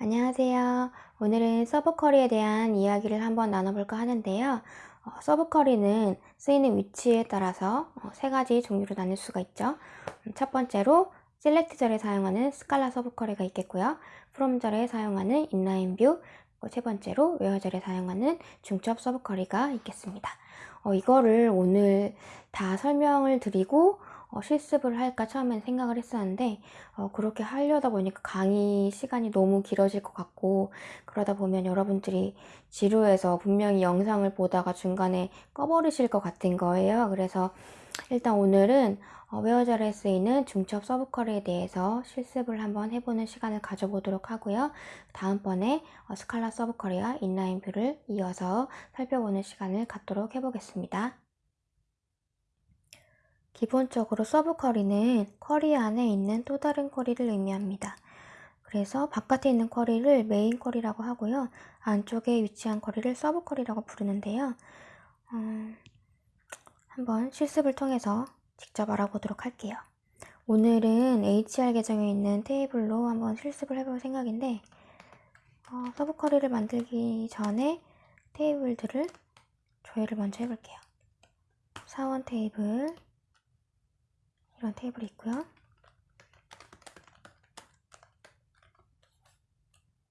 안녕하세요. 오늘은 subquery에 대한 이야기를 한번 나눠볼까 하는데요. 어, subquery는 쓰이는 위치에 따라서 어, 세 가지 종류로 나눌 수가 있죠. 음, 첫 번째로 select절에 사용하는 스칼라 서브커리가 있겠고요. from절에 사용하는 inline view, 세 번째로 where절에 사용하는 중첩 subquery가 있겠습니다. 어, 이거를 오늘 다 설명을 드리고 어, 실습을 할까 처음엔 생각을 했었는데 어, 그렇게 하려다 보니까 강의 시간이 너무 길어질 것 같고 그러다 보면 여러분들이 지루해서 분명히 영상을 보다가 중간에 꺼버리실 것 같은 거예요. 그래서 일단 오늘은 어, where절에 쓰이는 중첩 subquery에 대해서 실습을 한번 해보는 시간을 가져보도록 하고요. 다음번에 어, 스칼라 서브컬이와 inline view를 이어서 살펴보는 시간을 갖도록 해보겠습니다. 기본적으로 subquery는 query 안에 있는 또 다른 query를 의미합니다. 그래서 바깥에 있는 query를 main query라고 하고요. 안쪽에 위치한 query를 subquery라고 부르는데요. 음, 한번 실습을 통해서 직접 알아보도록 할게요. 오늘은 HR 계정에 있는 테이블로 한번 실습을 해볼 생각인데 어, subquery를 만들기 전에 테이블들을 조회를 먼저 해볼게요. 사원 테이블 이런 테이블이 있고요.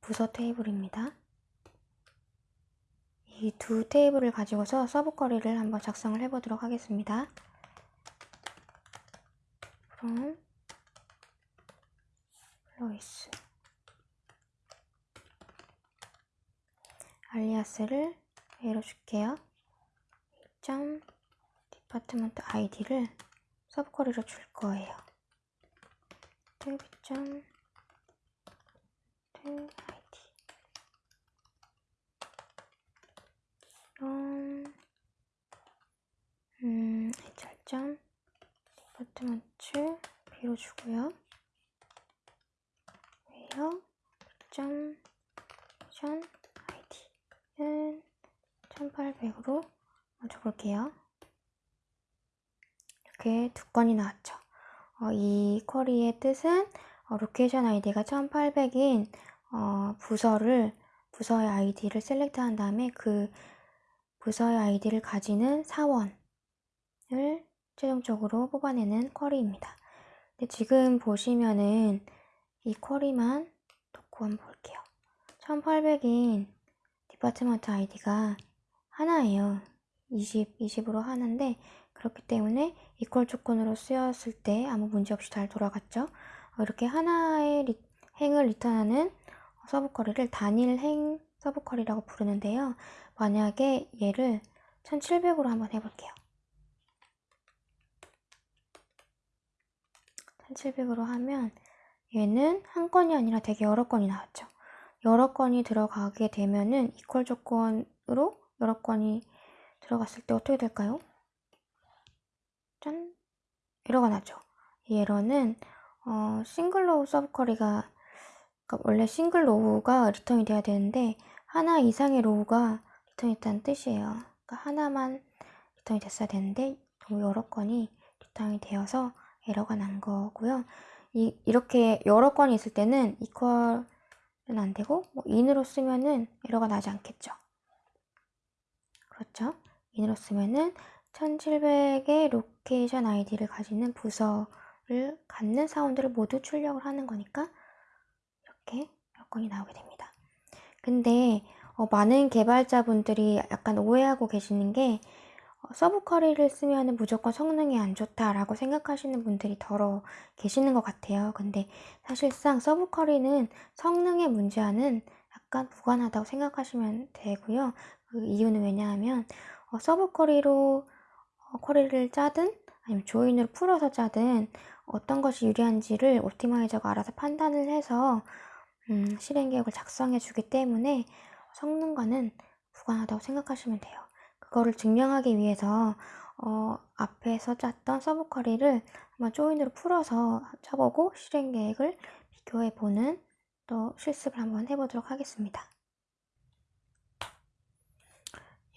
부서 테이블입니다. 이 두 테이블을 가지고서 subquery를 한번 작성을 해보도록 하겠습니다. from employees 알리아스를 A로 줄게요. 1점 디파트먼트 아이디를 서브쿼리로 줄 거예요. 텔비점 텔 아이디 이런 음 hr점 디파트먼트 B로 주고요. 웨어 점션 아이디는 1800으로 적을게요. 이렇게 두 건이 나왔죠. 어, 이 query의 뜻은 어, location ID가 1800인 어, 부서를 부서의 아이디를 select한 다음에 그 부서의 아이디를 가지는 사원을 최종적으로 뽑아내는 query입니다. 근데 지금 보시면은 이 query만 놓고 한번 볼게요. 1800인 department ID가 하나예요. 20, 20으로 하는데 그렇기 때문에 equal 조건으로 쓰였을 때 아무 문제 없이 잘 돌아갔죠. 어, 이렇게 하나의 리, 행을 return하는 subquery를 단일 행 subquery라고 부르는데요. 만약에 얘를 1700으로 한번 해볼게요. 1700으로 하면 얘는 한 건이 아니라 되게 여러 건이 나왔죠. 여러 건이 들어가게 되면은 equal 조건으로 여러 건이 들어갔을 때 어떻게 될까요? 짠! 에러가 나죠. 이 에러는 어, single row subquery가 그러니까 원래 single row가 return이 돼야 되는데 하나 이상의 row가 return이 됐다는 뜻이에요. 그러니까 하나만 return이 됐어야 되는데 너무 여러 건이 return이 되어서 에러가 난 거고요. 이, 이렇게 여러 건이 있을 때는 equal은 안 되고 뭐 in으로 쓰면은 에러가 나지 않겠죠. 그렇죠? in으로 쓰면은 1700의 location ID를 가지는 부서를 갖는 사원들을 모두 출력을 하는 거니까 이렇게 여러 건이 나오게 됩니다. 근데 어, 많은 개발자분들이 약간 오해하고 계시는 게 어, subquery를 쓰면 무조건 성능이 안 좋다라고 생각하시는 분들이 더러 계시는 것 같아요. 근데 사실상 subquery는 성능의 문제와는 약간 무관하다고 생각하시면 되고요. 그 이유는 왜냐하면 어, subquery로 query를 짜든 아니면 join으로 풀어서 짜든 어떤 것이 유리한지를 optimizer가 알아서 판단을 해서 음, 실행 계획을 작성해 주기 때문에 성능과는 무관하다고 생각하시면 돼요. 그거를 증명하기 위해서 어, 앞에서 짰던 subquery를 한번 join으로 풀어서 쳐보고 실행 계획을 비교해 보는 또 실습을 한번 해보도록 하겠습니다.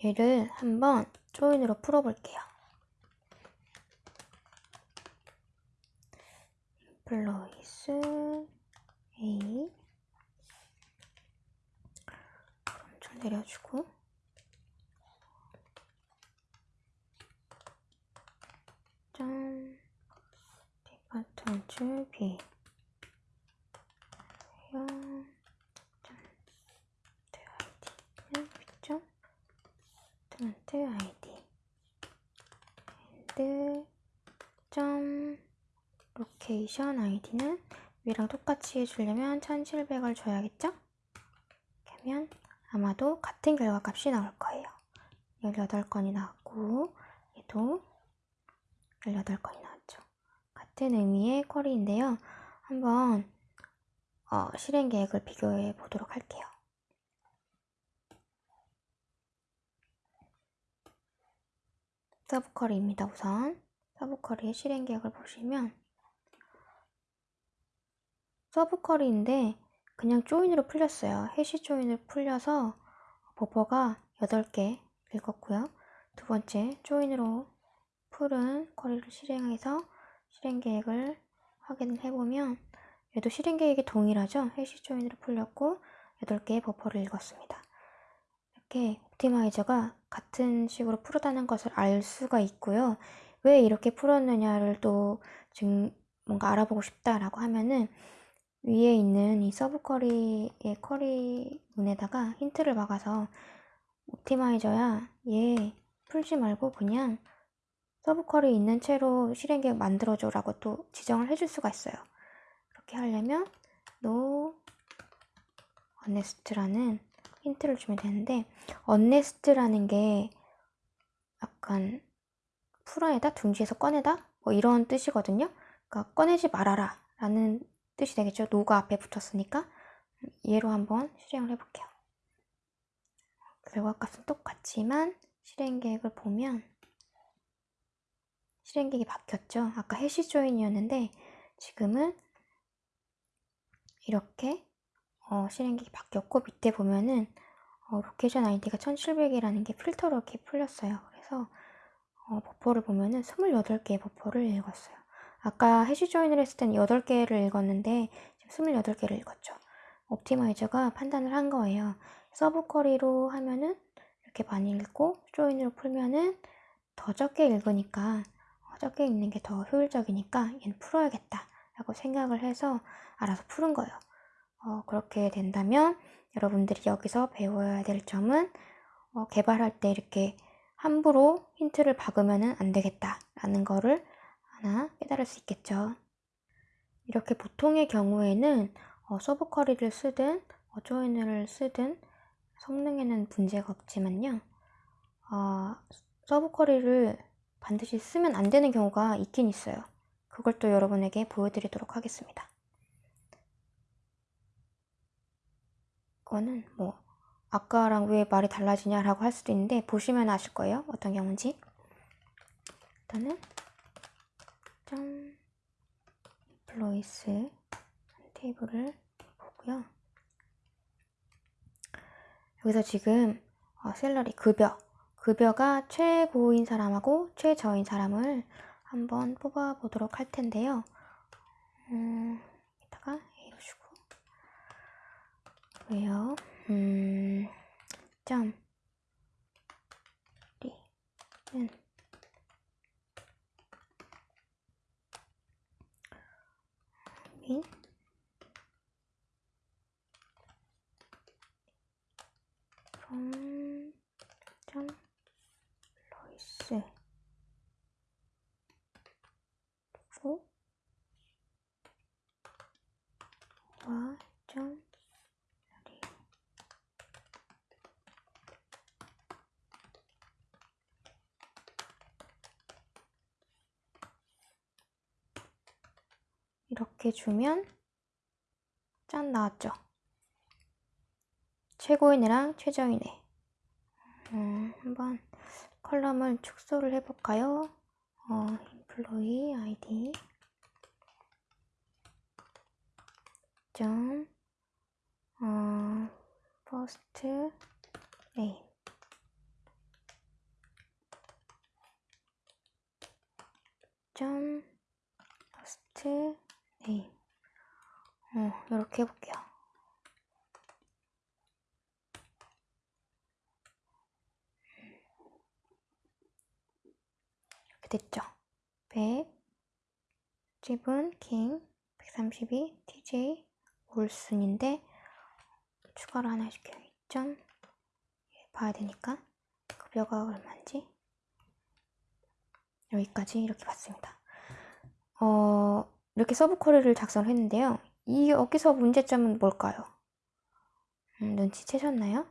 얘를 한번 join으로 풀어볼게요. 플로이스 A. 내려주고. 점 디파트먼트 B 점 아이디는 B점. 디파트먼트 아이디. and B점 location ID는 위랑 똑같이 해주려면 1700을 줘야겠죠? 하면 아마도 같은 결과값이 나올 거예요. 18건이 나왔고 얘도 18건이 나왔죠. 같은 의미의 query인데요. 한번 어, 실행 계획을 비교해 보도록 할게요. subquery입니다. 우선 subquery의 실행 계획을 보시면 subquery인데 그냥 join으로 풀렸어요. hash join으로 풀려서 버퍼가 8개 읽었고요. 두 번째 join으로 풀은 query를 실행해서 실행 계획을 확인을 해보면 얘도 실행 계획이 동일하죠. hash join으로 풀렸고 8개의 버퍼를 읽었습니다. 이렇게 optimizer가 같은 식으로 풀었다는 것을 알 수가 있고요. 왜 이렇게 풀었느냐를 또 지금 뭔가 알아보고 싶다라고 하면은 위에 있는 이 subquery의 query 문에다가 힌트를 박아서 optimizer야 얘 풀지 말고 그냥 subquery 있는 채로 실행 계획 만들어줘 라고 또 지정을 해줄 수가 있어요. 그렇게 하려면 no honest라는 힌트를 주면 되는데 honest라는 게 약간 풀어내다, 둥지에서 꺼내다 뭐 이런 뜻이거든요. 그러니까 꺼내지 말아라 라는 뜻이 되겠죠. 노가 앞에 붙었으니까 얘로 한번 실행을 해볼게요. 결과값은 똑같지만 실행 계획을 보면 실행 계획이 바뀌었죠. 아까 해시 조인이었는데 지금은 이렇게 어, 실행 계획이 바뀌었고 밑에 보면은 어, location ID가 1700이라는 게 필터로 이렇게 풀렸어요. 그래서 어, 버퍼를 보면은 28개의 버퍼를 읽었어요. 아까 hash join을 했을 때는 8개를 읽었는데 지금 28개를 읽었죠. optimizer가 판단을 한 거예요. subquery로 하면은 이렇게 많이 읽고 join으로 풀면은 더 적게 읽으니까 어, 적게 읽는 게 더 효율적이니까 얘는 풀어야겠다 라고 생각을 해서 알아서 푼 거예요. 어, 그렇게 된다면 여러분들이 여기서 배워야 될 점은 어, 개발할 때 이렇게 함부로 힌트를 박으면 안 되겠다 라는 거를 하나 깨달을 수 있겠죠. 이렇게 보통의 경우에는 어, subquery를 쓰든 어, join을 쓰든 성능에는 문제가 없지만요. 어, subquery를 반드시 쓰면 안 되는 경우가 있긴 있어요. 그걸 또 여러분에게 보여드리도록 하겠습니다. 이거는 뭐 아까랑 왜 말이 달라지냐라고 할 수도 있는데 보시면 아실 거예요. 어떤 경우인지. 일단은 짠 employees 테이블을 보고요. 여기서 지금 어, 셀러리 급여 급여가 최고인 사람하고 최저인 사람을 한번 뽑아 보도록 할 텐데요. 음, 이따가 주고 왜요? 음, 점 리는 민 from 점 로이스. 로 와점 리 이렇게 주면 짠 나왔죠. 최고인애랑 최저인애. 음, 한번 컬럼을 축소를 해볼까요? 어, employee id 점 어, first 점 first 네. 어, 이렇게 해볼게요. 이렇게 됐죠? 100, 집은 킹, 132, TJ, 올순인데 추가를 하나 시켜요. 2점 예, 봐야 되니까 급여가 얼마인지 여기까지 이렇게 봤습니다. 어, 이렇게 subquery를 작성을 했는데요. 이 여기서 문제점은 뭘까요? 음, 눈치채셨나요?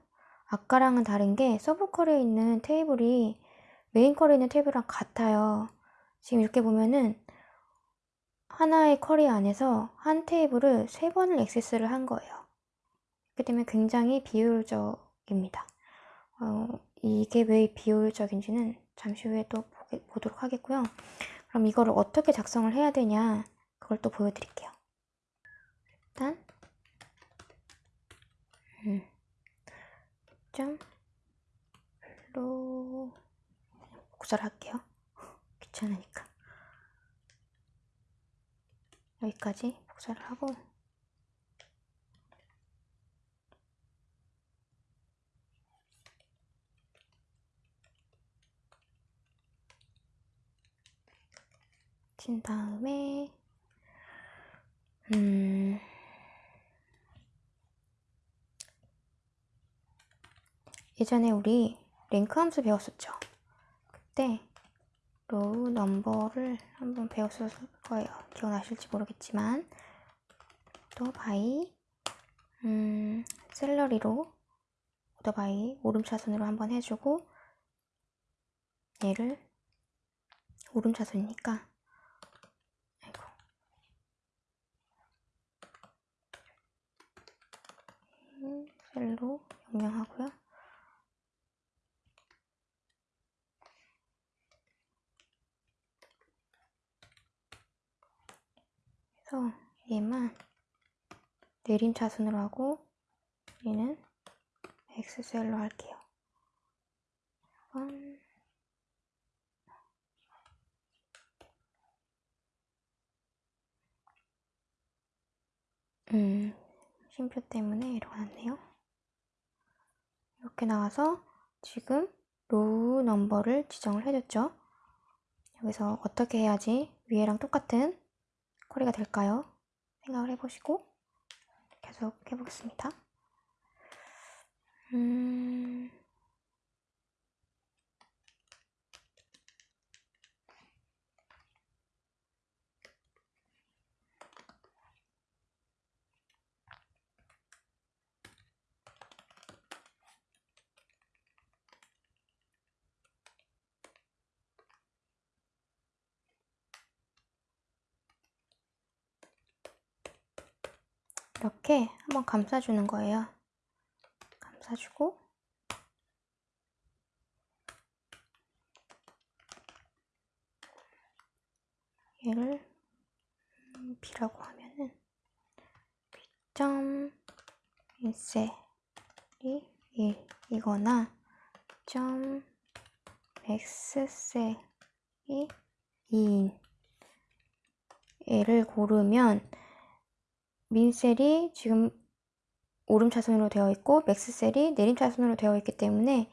아까랑은 다른 게 subquery에 있는 테이블이 main query에 있는 테이블이랑 같아요. 지금 이렇게 보면은 하나의 query 안에서 한 테이블을 세 번을 액세스를 한 거예요. 그렇기 때문에 굉장히 비효율적입니다. 어, 이게 왜 비효율적인지는 잠시 후에 또 보도록 하겠고요. 그럼 이거를 어떻게 작성을 해야 되냐 그걸 또 보여드릴게요. 일단 음, 점 별로 복사를 할게요. 귀찮으니까 여기까지 복사를 하고 친 다음에 음 예전에 우리 랭크 함수 배웠었죠. 그때 로우 넘버를 한번 배웠을 거예요. 기억나실지 모르겠지만 또 바이 음, 셀러리로 오더 바이 오름차순으로 한번 해주고 얘를 오름차순이니까 아이고 음, 셀로 명령하고요. 그래서 얘만 내림 차순으로 하고 얘는 X셀로 할게요. 음, 쉼표 때문에 이러고 났네요. 이렇게 나와서 지금 로우 넘버를 지정을 해줬죠. 여기서 어떻게 해야지 위에랑 똑같은 쿼리가 될까요? 생각을 해보시고 계속 해보겠습니다. 음... 이렇게 한번 감싸주는 거예요. 감싸주고. 얘를 B라고 하면은 B점 인셀이 1이거나 점 X셀이 2인. 얘를 고르면 민셀이 지금 오름차순으로 되어 있고 맥스셀이 내림차순으로 되어 있기 때문에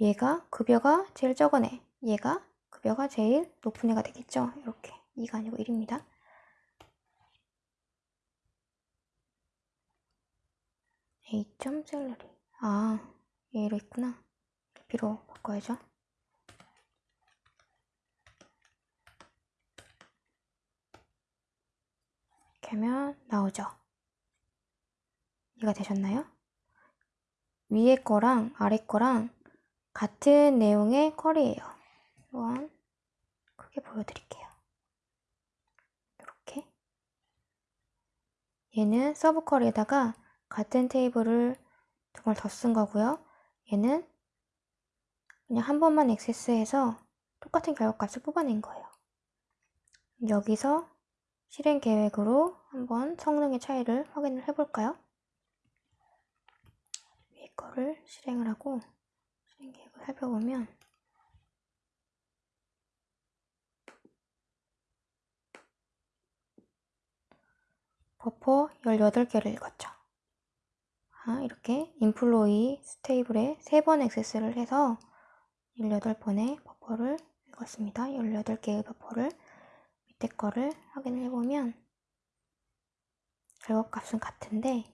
얘가 급여가 제일 적은 애 얘가 급여가 제일 높은 애가 되겠죠. 이렇게. 2가 아니고 1입니다. A. 셀러리 아 얘로 있구나. B로 바꿔야죠 이렇게 하면 나오죠. 이해가 되셨나요? 위에 거랑 아래 거랑 같은 내용의 query예요. 이건 크게 보여드릴게요. 이렇게 얘는 subquery에다가 같은 테이블을 두 번 더 쓴 거고요. 얘는 그냥 한 번만 액세스해서 똑같은 결과값을 뽑아낸 거예요. 여기서 실행 계획으로 한번 성능의 차이를 확인을 해볼까요? 위에 거를 실행을 하고 실행 계획을 살펴보면 버퍼 18개를 읽었죠. 아, 이렇게 인플로이 스테이블에 3번 액세스를 해서 18번의 버퍼를 이것입니다. 18개의 버퍼를 밑에 거를 확인을 해보면 결과값은 같은데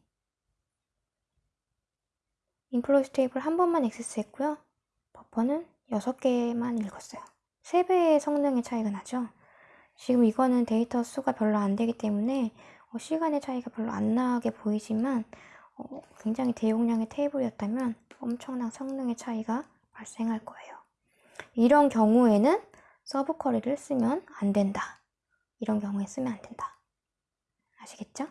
employees 테이블 한 번만 액세스했고요. 버퍼는 6개만 읽었어요. 3배의 성능의 차이가 나죠. 지금 이거는 데이터 수가 별로 안 되기 때문에 어, 시간의 차이가 별로 안 나게 보이지만 어, 굉장히 대용량의 테이블이었다면 엄청난 성능의 차이가 발생할 거예요. 이런 경우에는 subquery를 쓰면 안 된다. 이런 경우에 쓰면 안 된다. 아시겠죠?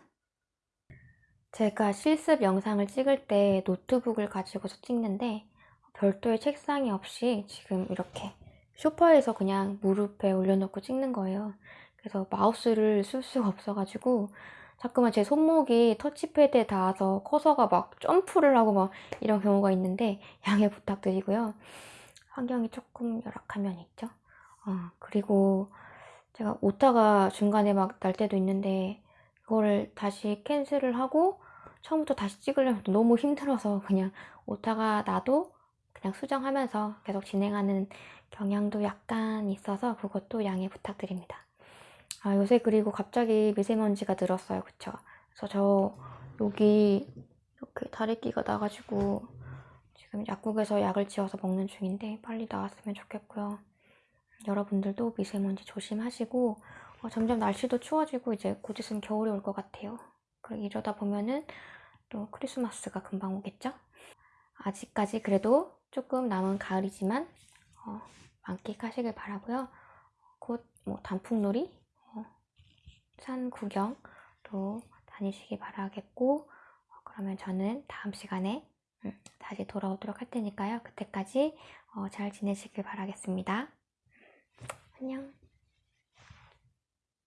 제가 실습 영상을 찍을 때 노트북을 가지고서 찍는데 별도의 책상이 없이 지금 이렇게 소파에서 그냥 무릎에 올려놓고 찍는 거예요. 그래서 마우스를 쓸 수가 없어가지고 자꾸만 제 손목이 터치패드에 닿아서 커서가 막 점프를 하고 막 이런 경우가 있는데 양해 부탁드리고요. 환경이 조금 열악한 면이 있죠. 어, 그리고 제가 오타가 중간에 막 날 때도 있는데 그거를 다시 캔슬을 하고 처음부터 다시 찍으려면 너무 힘들어서 그냥 오타가 나도 그냥 수정하면서 계속 진행하는 경향도 약간 있어서 그것도 양해 부탁드립니다. 아, 요새 그리고 갑자기 미세먼지가 늘었어요. 그쵸? 그래서 저 여기 이렇게 다래끼가 나가지고 지금 약국에서 약을 지어서 먹는 중인데 빨리 나왔으면 좋겠고요. 여러분들도 미세먼지 조심하시고 어, 점점 날씨도 추워지고 이제 곧 있으면 겨울이 올 것 같아요. 그리고 이러다 보면은 또 크리스마스가 금방 오겠죠? 아직까지 그래도 조금 남은 가을이지만 어, 만끽하시길 바라고요. 곧 뭐 단풍놀이, 어, 산 구경도 다니시기 바라겠고 어, 그러면 저는 다음 시간에 음, 다시 돌아오도록 할 테니까요. 그때까지 어, 잘 지내시길 바라겠습니다. 안녕.